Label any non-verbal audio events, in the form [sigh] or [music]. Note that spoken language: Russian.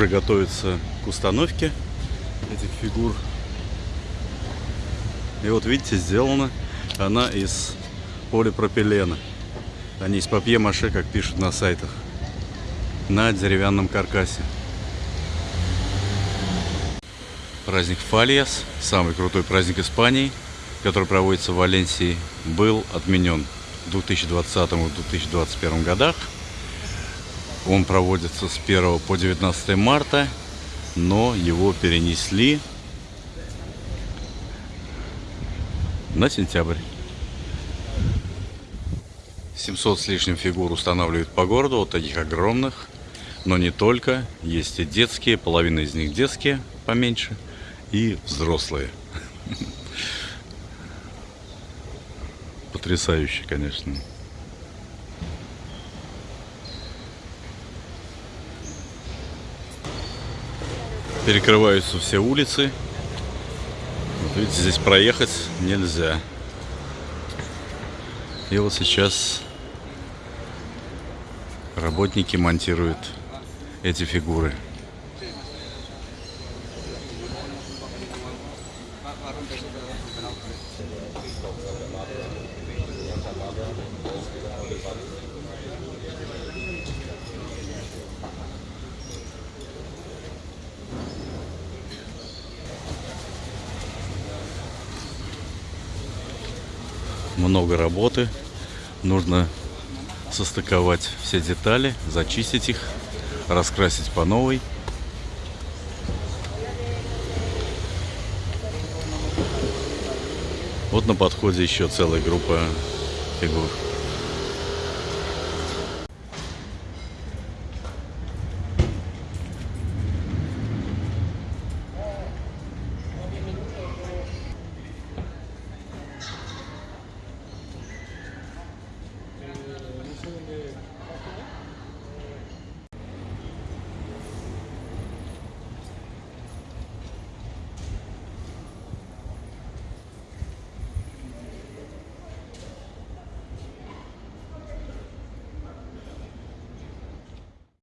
уже готовится к установке этих фигур. И вот видите, сделана она из полипропилена, а не из папье-маше, как пишут на сайтах, на деревянном каркасе. Праздник Фальяс, самый крутой праздник Испании, который проводится в Валенсии, был отменен в 2020-2021 годах. Он проводится с 1 по 19 марта, но его перенесли на сентябрь. 700 с лишним фигур устанавливают по городу, вот таких огромных. Но не только. Есть и детские, половина из них детские, поменьше – и взрослые. [laughs] Потрясающе, конечно. Перекрываются все улицы. Вот видите, здесь проехать нельзя. И вот сейчас работники монтируют эти фигуры. Много работы. Нужно состыковать все детали, зачистить их, раскрасить по новой. Вот на подходе еще целая группа фигур.